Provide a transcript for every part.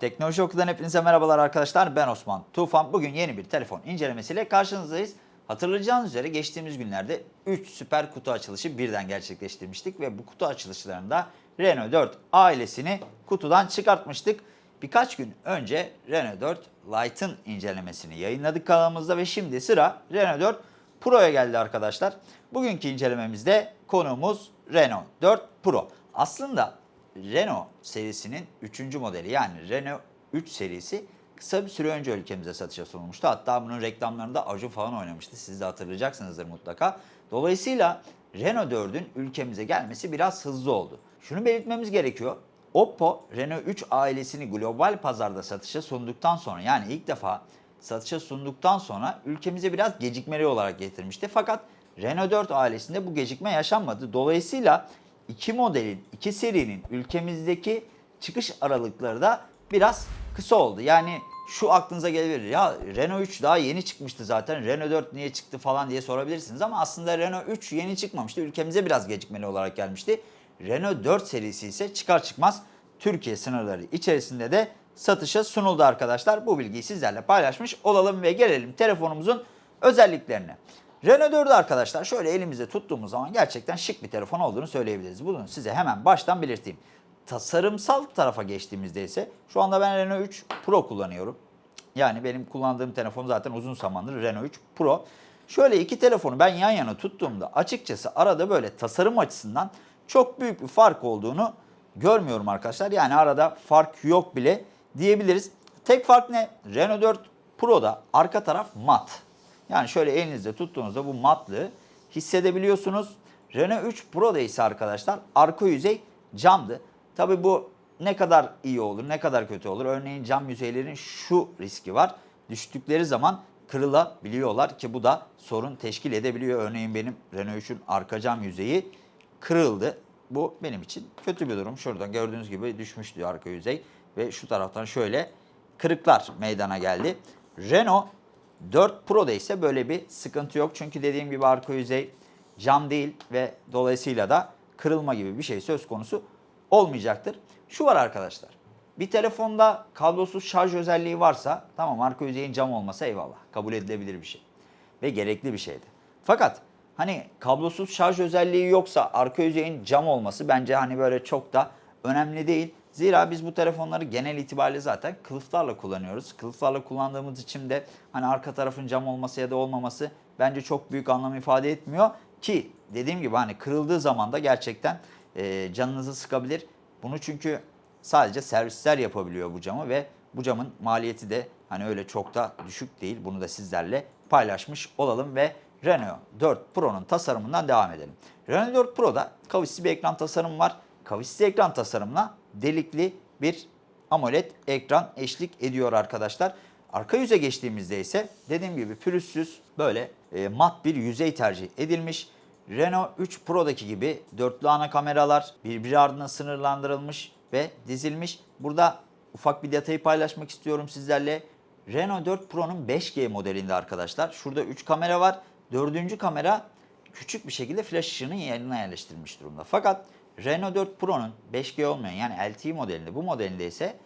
Teknoloji Oku'dan hepinize merhabalar arkadaşlar. Ben Osman Tufan. Bugün yeni bir telefon incelemesiyle karşınızdayız. Hatırlayacağınız üzere geçtiğimiz günlerde 3 süper kutu açılışı birden gerçekleştirmiştik ve bu kutu açılışlarında Renault 4 ailesini kutudan çıkartmıştık. Birkaç gün önce Renault 4 Lite'ın incelemesini yayınladık kanalımızda ve şimdi sıra Renault 4 Pro'ya geldi arkadaşlar. Bugünkü incelememizde konuğumuz Renault 4 Pro. Aslında Renault serisinin 3. modeli yani Renault 3 serisi kısa bir süre önce ülkemize satışa sunulmuştu. Hatta bunun reklamlarında Acun falan oynamıştı. Siz de hatırlayacaksınızdır mutlaka. Dolayısıyla Renault 4'ün ülkemize gelmesi biraz hızlı oldu. Şunu belirtmemiz gerekiyor. Oppo Renault 3 ailesini global pazarda satışa sunduktan sonra yani ilk defa satışa sunduktan sonra ülkemize biraz gecikmeli olarak getirmişti. Fakat Renault 4 ailesinde bu gecikme yaşanmadı. Dolayısıyla iki modelin, iki serinin ülkemizdeki çıkış aralıkları da biraz kısa oldu. Yani şu aklınıza gelebilir ya Renault 3 daha yeni çıkmıştı zaten Renault 4 niye çıktı falan diye sorabilirsiniz ama aslında Renault 3 yeni çıkmamıştı ülkemize biraz gecikmeli olarak gelmişti. Renault 4 serisi ise çıkar çıkmaz Türkiye sınırları içerisinde de satışa sunuldu arkadaşlar. Bu bilgiyi sizlerle paylaşmış olalım ve gelelim telefonumuzun özelliklerine. Renault 4'ü arkadaşlar şöyle elimizde tuttuğumuz zaman gerçekten şık bir telefon olduğunu söyleyebiliriz. Bunu size hemen baştan belirteyim. Tasarımsal tarafa geçtiğimizde ise şu anda ben Renault 3 Pro kullanıyorum. Yani benim kullandığım telefon zaten uzun zamandır Renault 3 Pro. Şöyle iki telefonu ben yan yana tuttuğumda açıkçası arada böyle tasarım açısından çok büyük bir fark olduğunu görmüyorum arkadaşlar. Yani arada fark yok bile diyebiliriz. Tek fark ne? Renault 4 Pro'da arka taraf mat. Yani şöyle elinizde tuttuğunuzda bu matlığı hissedebiliyorsunuz. Renault 3 Pro'da ise arkadaşlar arka yüzey camdı. Tabi bu ne kadar iyi olur, ne kadar kötü olur. Örneğin cam yüzeylerin şu riski var. Düştükleri zaman kırılabiliyorlar ki bu da sorun teşkil edebiliyor. Örneğin benim Renault 3'ün arka cam yüzeyi kırıldı. Bu benim için kötü bir durum. Şuradan gördüğünüz gibi düşmüştü arka yüzey ve şu taraftan şöyle kırıklar meydana geldi. Renault 4 Pro'da ise böyle bir sıkıntı yok. Çünkü dediğim gibi arka yüzey cam değil ve dolayısıyla da kırılma gibi bir şey söz konusu olmayacaktır. Şu var arkadaşlar. Bir telefonda kablosuz şarj özelliği varsa tamam arka yüzeyin cam olmasa eyvallah. Kabul edilebilir bir şey. Ve gerekli bir şeydi. Fakat hani kablosuz şarj özelliği yoksa arka yüzeyin cam olması bence hani böyle çok da önemli değil. Zira biz bu telefonları genel itibariyle zaten kılıflarla kullanıyoruz. Kılıflarla kullandığımız için de hani arka tarafın cam olması ya da olmaması bence çok büyük anlam ifade etmiyor. Ki dediğim gibi hani kırıldığı zaman da gerçekten e, canınızı sıkabilir. Bunu çünkü sadece servisler yapabiliyor bu camı ve bu camın maliyeti de hani öyle çok da düşük değil. Bunu da sizlerle paylaşmış olalım ve Renault 4 Pro'nun tasarımından devam edelim. Renault 4 Pro'da kavisli bir ekran tasarımı var. Kavisli ekran tasarımına delikli bir AMOLED ekran eşlik ediyor arkadaşlar. Arka yüze geçtiğimizde ise dediğim gibi pürüzsüz böyle e, mat bir yüzey tercih edilmiş. Renault 3 Pro'daki gibi dörtlü ana kameralar birbiri ardına sınırlandırılmış ve dizilmiş. Burada ufak bir detayı paylaşmak istiyorum sizlerle. Renault 4 Pro'nun 5G modelinde arkadaşlar. Şurada 3 kamera var. Dördüncü kamera küçük bir şekilde flash ışığının yerine yerleştirilmiş durumda. Fakat Renault 4 Pro'nun 5G olmayan yani LTE modelinde bu modelinde ise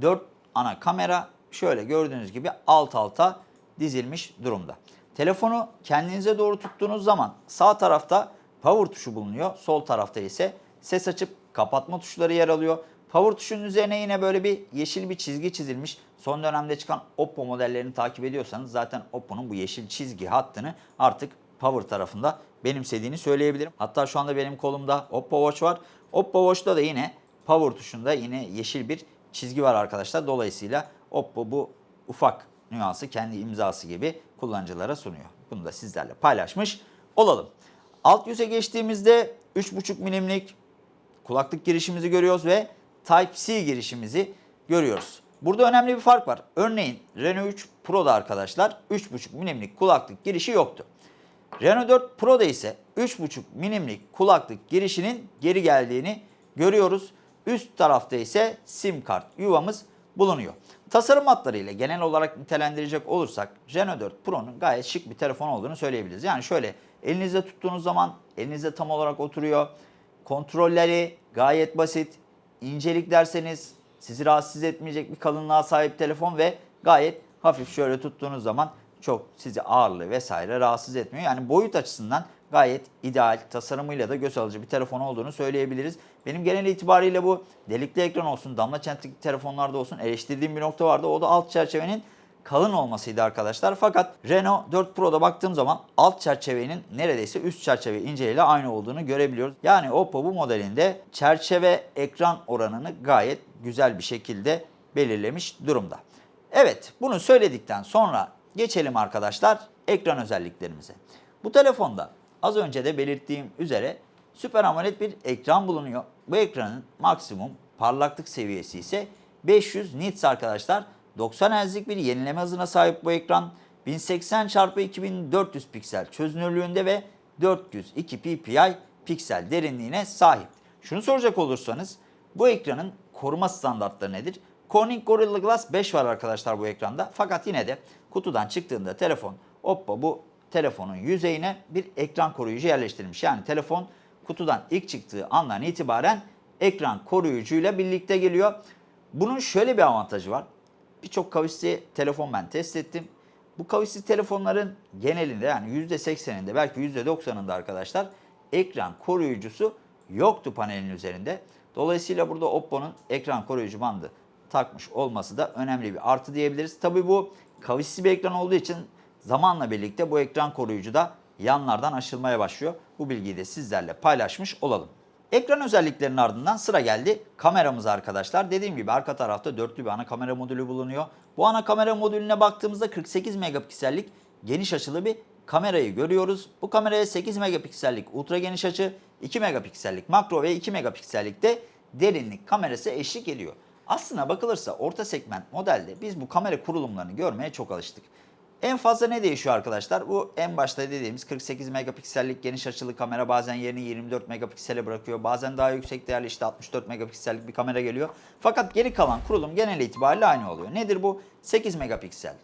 4 ana kamera şöyle gördüğünüz gibi alt alta dizilmiş durumda. Telefonu kendinize doğru tuttuğunuz zaman sağ tarafta power tuşu bulunuyor. Sol tarafta ise ses açıp kapatma tuşları yer alıyor. Power tuşunun üzerine yine böyle bir yeşil bir çizgi çizilmiş. Son dönemde çıkan Oppo modellerini takip ediyorsanız zaten Oppo'nun bu yeşil çizgi hattını artık Power tarafında benimsediğini söyleyebilirim. Hatta şu anda benim kolumda Oppo Watch var. Oppo Watch'ta da yine Power tuşunda yine yeşil bir çizgi var arkadaşlar. Dolayısıyla Oppo bu ufak nüansı kendi imzası gibi kullanıcılara sunuyor. Bunu da sizlerle paylaşmış olalım. Alt yüze geçtiğimizde 3.5 milimlik kulaklık girişimizi görüyoruz ve Type-C girişimizi görüyoruz. Burada önemli bir fark var. Örneğin Renault 3 Pro'da arkadaşlar 3.5 milimlik kulaklık girişi yoktu. Renault 4 Pro'da ise 3.5 milimlik kulaklık girişinin geri geldiğini görüyoruz. Üst tarafta ise sim kart yuvamız bulunuyor. Tasarım hatlarıyla genel olarak nitelendirecek olursak Renault 4 Pro'nun gayet şık bir telefon olduğunu söyleyebiliriz. Yani şöyle elinizde tuttuğunuz zaman elinizde tam olarak oturuyor. Kontrolleri gayet basit. İncelik derseniz sizi rahatsız etmeyecek bir kalınlığa sahip telefon ve gayet hafif şöyle tuttuğunuz zaman çok sizi ağırlığı vesaire rahatsız etmiyor. Yani boyut açısından gayet ideal, tasarımıyla da göz alıcı bir telefon olduğunu söyleyebiliriz. Benim genel itibariyle bu delikli ekran olsun, damla çentikli telefonlarda olsun eleştirdiğim bir nokta vardı. O da alt çerçevenin kalın olmasıydı arkadaşlar. Fakat Renault 4 Pro'da baktığım zaman alt çerçevenin neredeyse üst çerçeve inceliğiyle aynı olduğunu görebiliyoruz. Yani Oppo bu modelinde çerçeve ekran oranını gayet güzel bir şekilde belirlemiş durumda. Evet bunu söyledikten sonra geçelim arkadaşlar ekran özelliklerimize. Bu telefonda az önce de belirttiğim üzere Super AMOLED bir ekran bulunuyor. Bu ekranın maksimum parlaklık seviyesi ise 500 nits arkadaşlar. 90 Hz'lik bir yenileme hızına sahip bu ekran. 1080 x 2400 piksel çözünürlüğünde ve 402 ppi piksel derinliğine sahip. Şunu soracak olursanız bu ekranın koruma standartları nedir? Corning Gorilla Glass 5 var arkadaşlar bu ekranda. Fakat yine de kutudan çıktığında telefon Oppo bu telefonun yüzeyine bir ekran koruyucu yerleştirilmiş. Yani telefon kutudan ilk çıktığı andan itibaren ekran koruyucuyla birlikte geliyor. Bunun şöyle bir avantajı var. Birçok kavisli telefon ben test ettim. Bu kavisli telefonların genelinde yani %80'inde belki %90'ında arkadaşlar ekran koruyucusu yoktu panelin üzerinde. Dolayısıyla burada Oppo'nun ekran koruyucu bandı takmış olması da önemli bir artı diyebiliriz. Tabi bu kavisli bir ekran olduğu için zamanla birlikte bu ekran koruyucu da yanlardan aşılmaya başlıyor. Bu bilgiyi de sizlerle paylaşmış olalım. Ekran özelliklerinin ardından sıra geldi kameramız arkadaşlar. Dediğim gibi arka tarafta dörtlü bir ana kamera modülü bulunuyor. Bu ana kamera modülüne baktığımızda 48 megapiksellik geniş açılı bir kamerayı görüyoruz. Bu kameraya 8 megapiksellik ultra geniş açı, 2 megapiksellik makro ve 2 megapiksellik de derinlik kamerası eşlik ediyor. Aslına bakılırsa orta segment modelde biz bu kamera kurulumlarını görmeye çok alıştık. En fazla ne değişiyor arkadaşlar? Bu en başta dediğimiz 48 megapiksellik geniş açılı kamera bazen yerini 24 megapiksele bırakıyor. Bazen daha yüksek değerli işte 64 megapiksellik bir kamera geliyor. Fakat geri kalan kurulum genel itibariyle aynı oluyor. Nedir bu? 8 megapiksel.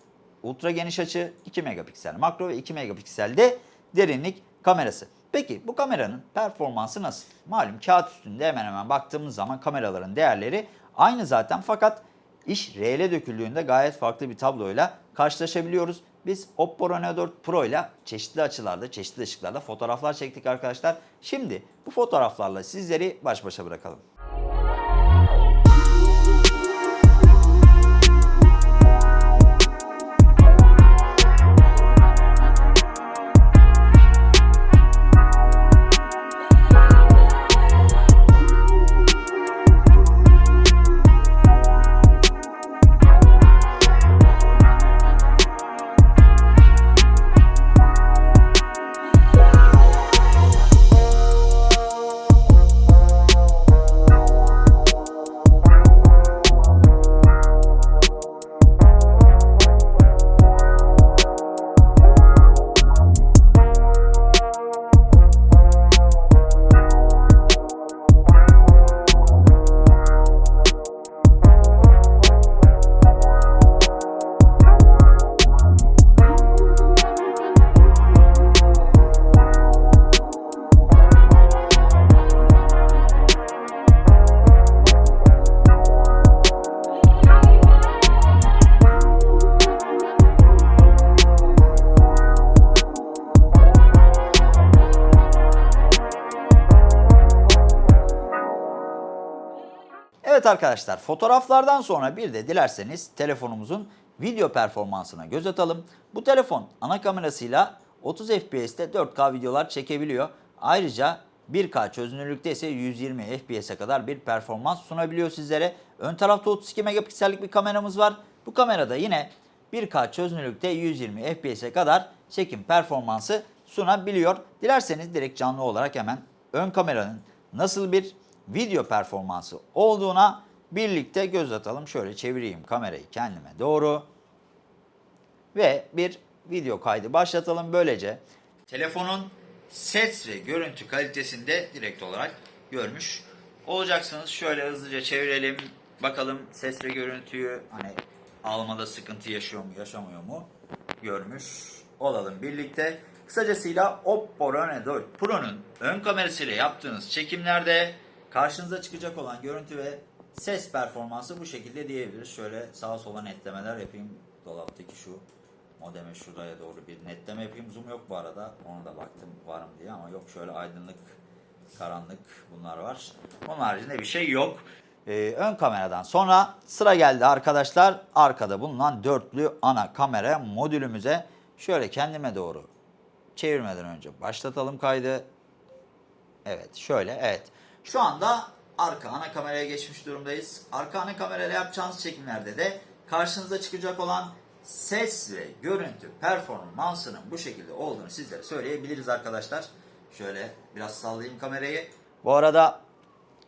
Ultra geniş açı 2 megapiksel. Makro ve 2 megapikselde derinlik kamerası. Peki bu kameranın performansı nasıl? Malum kağıt üstünde hemen hemen baktığımız zaman kameraların değerleri aynı zaten fakat iş reele döküldüğünde gayet farklı bir tabloyla karşılaşabiliyoruz. Biz Oppo Reno 4 Pro ile çeşitli açılarda, çeşitli ışıklarda fotoğraflar çektik arkadaşlar. Şimdi bu fotoğraflarla sizleri baş başa bırakalım. Evet arkadaşlar fotoğraflardan sonra bir de dilerseniz telefonumuzun video performansına göz atalım. Bu telefon ana kamerasıyla 30 FPS'te 4K videolar çekebiliyor. Ayrıca 1K çözünürlükte ise 120 FPS'e kadar bir performans sunabiliyor sizlere. Ön tarafta 32 megapiksellik bir kameramız var. Bu kamerada yine 1K çözünürlükte 120 FPS'e kadar çekim performansı sunabiliyor. Dilerseniz direkt canlı olarak hemen ön kameranın nasıl bir video performansı olduğuna birlikte göz atalım. Şöyle çevireyim kamerayı kendime doğru. Ve bir video kaydı başlatalım. Böylece telefonun ses ve görüntü kalitesinde direkt olarak görmüş olacaksınız. Şöyle hızlıca çevirelim. Bakalım ses ve görüntüyü hani almada sıkıntı yaşıyor mu yaşamıyor mu görmüş olalım birlikte. Kısacasıyla Oppo Reno 4 Pro'nun ön kamerasıyla yaptığınız çekimlerde karşınıza çıkacak olan görüntü ve Ses performansı bu şekilde diyebiliriz. Şöyle sağa sola netlemeler yapayım. Dolaptaki şu modeme şuraya doğru bir netleme yapayım. Zoom yok bu arada. Ona da baktım var mı diye ama yok. Şöyle aydınlık, karanlık bunlar var. Onun haricinde bir şey yok. Ee, ön kameradan sonra sıra geldi arkadaşlar. Arkada bulunan dörtlü ana kamera modülümüze şöyle kendime doğru çevirmeden önce başlatalım kaydı. Evet şöyle evet. Şu anda arka ana kameraya geçmiş durumdayız. Arka ana kamerayla yapacağınız çekimlerde de karşınıza çıkacak olan ses ve görüntü performansının bu şekilde olduğunu sizlere söyleyebiliriz arkadaşlar. Şöyle biraz sallayayım kamerayı. Bu arada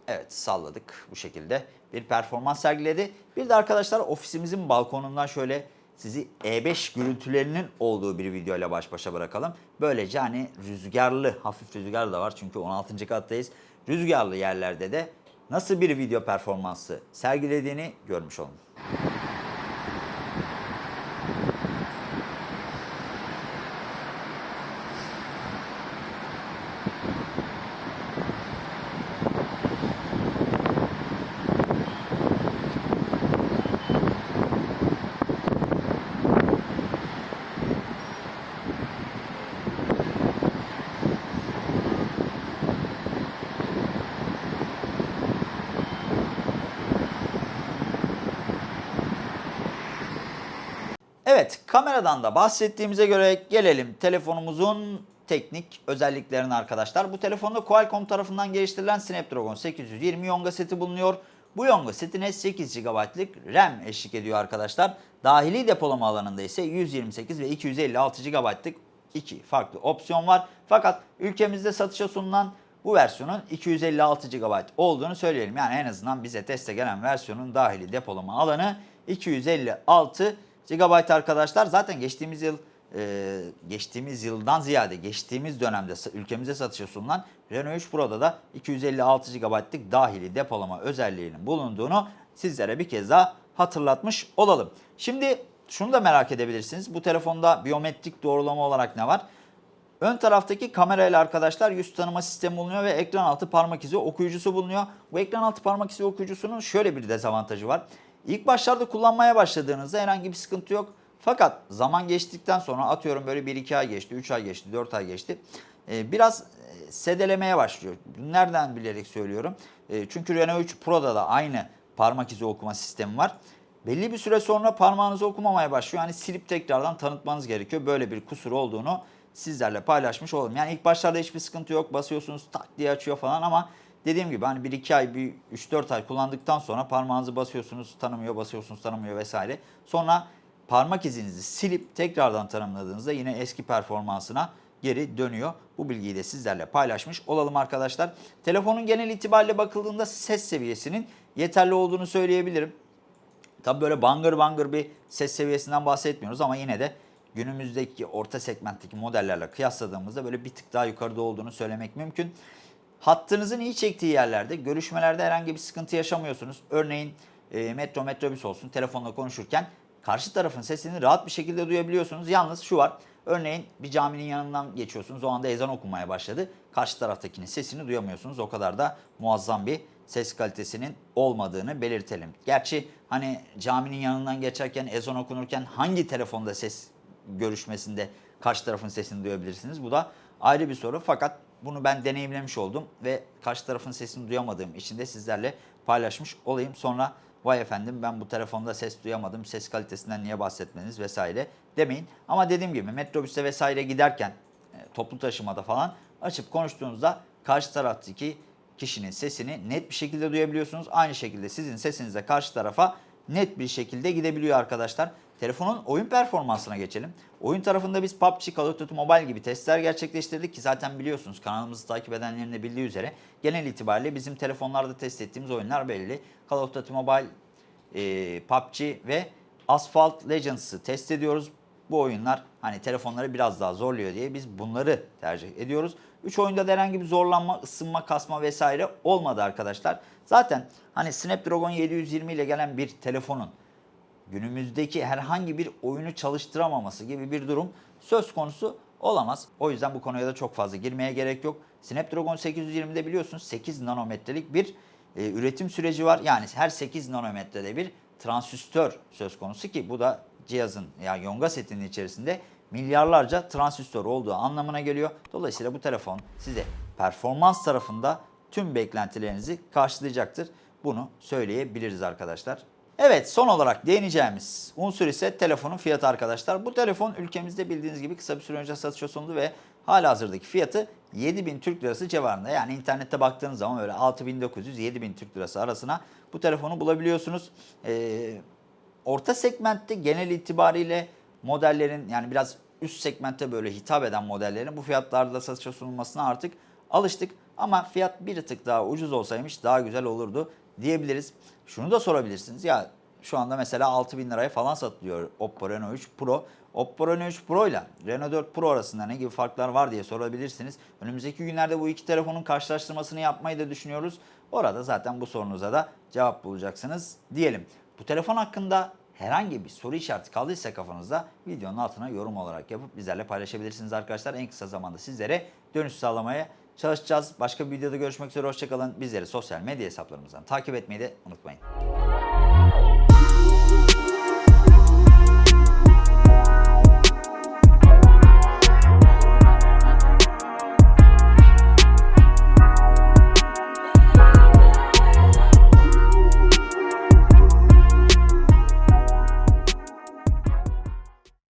evet salladık bu şekilde bir performans sergiledi. Bir de arkadaşlar ofisimizin balkonundan şöyle sizi E5 gürültülerinin olduğu bir videoyla baş başa bırakalım. Böylece hani rüzgarlı, hafif rüzgar da var çünkü 16. kattayız. Rüzgarlı yerlerde de nasıl bir video performansı sergilediğini görmüş olun. Evet, kameradan da bahsettiğimize göre gelelim telefonumuzun teknik özelliklerine arkadaşlar. Bu telefonda Qualcomm tarafından geliştirilen Snapdragon 820 Yonga seti bulunuyor. Bu Yonga setine 8 GB'lık RAM eşlik ediyor arkadaşlar. Dahili depolama alanında ise 128 ve 256 GB'lık iki farklı opsiyon var. Fakat ülkemizde satışa sunulan bu versiyonun 256 GB olduğunu söyleyelim. Yani en azından bize teste gelen versiyonun dahili depolama alanı 256 GB arkadaşlar. Zaten geçtiğimiz yıl e, geçtiğimiz yıldan ziyade geçtiğimiz dönemde ülkemize satışa sunulan Renault 3 Pro'da da 256 GB'lık dahili depolama özelliğinin bulunduğunu sizlere bir kez daha hatırlatmış olalım. Şimdi şunu da merak edebilirsiniz. Bu telefonda biyometrik doğrulama olarak ne var? Ön taraftaki kamerayla arkadaşlar yüz tanıma sistemi bulunuyor ve ekran altı parmak izi okuyucusu bulunuyor. Bu ekran altı parmak izi okuyucusunun şöyle bir dezavantajı var. İlk başlarda kullanmaya başladığınızda herhangi bir sıkıntı yok. Fakat zaman geçtikten sonra atıyorum böyle 1-2 ay geçti, 3 ay geçti, 4 ay geçti. Ee, biraz e, sedelemeye başlıyor. Nereden bilerek söylüyorum? E, çünkü Renault 3 Pro'da da aynı parmak izi okuma sistemi var. Belli bir süre sonra parmağınızı okumamaya başlıyor. Yani silip tekrardan tanıtmanız gerekiyor. Böyle bir kusur olduğunu sizlerle paylaşmış olalım. Yani ilk başlarda hiçbir sıkıntı yok. Basıyorsunuz tak diye açıyor falan ama dediğim gibi hani 1-2 ay, bir 3-4 ay kullandıktan sonra parmağınızı basıyorsunuz tanımıyor, basıyorsunuz tanımıyor vesaire. Sonra parmak izinizi silip tekrardan tanımladığınızda yine eski performansına geri dönüyor. Bu bilgiyi de sizlerle paylaşmış olalım arkadaşlar. Telefonun genel itibariyle bakıldığında ses seviyesinin yeterli olduğunu söyleyebilirim. Tabii böyle bangır bangır bir ses seviyesinden bahsetmiyoruz ama yine de günümüzdeki orta segmentteki modellerle kıyasladığımızda böyle bir tık daha yukarıda olduğunu söylemek mümkün. Hattınızın iyi çektiği yerlerde görüşmelerde herhangi bir sıkıntı yaşamıyorsunuz. Örneğin e, metro metrobüs olsun telefonla konuşurken karşı tarafın sesini rahat bir şekilde duyabiliyorsunuz. Yalnız şu var. Örneğin bir caminin yanından geçiyorsunuz. O anda ezan okunmaya başladı. Karşı taraftakinin sesini duyamıyorsunuz. O kadar da muazzam bir ses kalitesinin olmadığını belirtelim. Gerçi hani caminin yanından geçerken ezan okunurken hangi telefonda ses görüşmesinde karşı tarafın sesini duyabilirsiniz? Bu da ayrı bir soru. Fakat bunu ben deneyimlemiş oldum ve karşı tarafın sesini duyamadığım için de sizlerle paylaşmış olayım. Sonra vay efendim ben bu telefonda ses duyamadım, ses kalitesinden niye bahsetmeniz vesaire demeyin. Ama dediğim gibi metrobüste vesaire giderken e, toplu taşımada falan açıp konuştuğunuzda karşı taraftaki kişinin sesini net bir şekilde duyabiliyorsunuz. Aynı şekilde sizin sesiniz de karşı tarafa net bir şekilde gidebiliyor arkadaşlar. Telefonun oyun performansına geçelim. Oyun tarafında biz PUBG, Call of Duty Mobile gibi testler gerçekleştirdik ki zaten biliyorsunuz kanalımızı takip edenlerin de bildiği üzere genel itibariyle bizim telefonlarda test ettiğimiz oyunlar belli. Call of Duty Mobile, e, PUBG ve Asphalt Legends'ı test ediyoruz. Bu oyunlar hani telefonları biraz daha zorluyor diye biz bunları tercih ediyoruz. 3 oyunda da herhangi bir zorlanma, ısınma, kasma vesaire olmadı arkadaşlar. Zaten hani Snapdragon 720 ile gelen bir telefonun günümüzdeki herhangi bir oyunu çalıştıramaması gibi bir durum söz konusu olamaz. O yüzden bu konuya da çok fazla girmeye gerek yok. Snapdragon 820'de biliyorsunuz 8 nanometrelik bir e, üretim süreci var. Yani her 8 nanometrede bir transistör söz konusu ki bu da cihazın yani Yonga setinin içerisinde milyarlarca transistör olduğu anlamına geliyor. Dolayısıyla bu telefon size performans tarafında tüm beklentilerinizi karşılayacaktır. Bunu söyleyebiliriz arkadaşlar. Evet son olarak değineceğimiz unsur ise telefonun fiyatı arkadaşlar. Bu telefon ülkemizde bildiğiniz gibi kısa bir süre önce satışa sunuldu ve hala hazırdaki fiyatı 7000 Türk Lirası civarında. Yani internette baktığınız zaman öyle 6900-7000 Türk Lirası arasına bu telefonu bulabiliyorsunuz. Ee, orta segmentte genel itibariyle modellerin yani biraz üst segmentte böyle hitap eden modellerin bu fiyatlarda satışa sunulmasına artık alıştık. Ama fiyat bir tık daha ucuz olsaymış daha güzel olurdu diyebiliriz. Şunu da sorabilirsiniz ya şu anda mesela 6000 liraya falan satılıyor Oppo Reno 3 Pro. Oppo Reno 3 Pro ile Reno 4 Pro arasında ne gibi farklar var diye sorabilirsiniz. Önümüzdeki günlerde bu iki telefonun karşılaştırmasını yapmayı da düşünüyoruz. Orada zaten bu sorunuza da cevap bulacaksınız diyelim. Bu telefon hakkında herhangi bir soru işareti kaldıysa kafanızda videonun altına yorum olarak yapıp bizlerle paylaşabilirsiniz arkadaşlar. En kısa zamanda sizlere dönüş sağlamaya çalışacağız. Başka bir videoda görüşmek üzere. Hoşçakalın. Bizleri sosyal medya hesaplarımızdan takip etmeyi de unutmayın.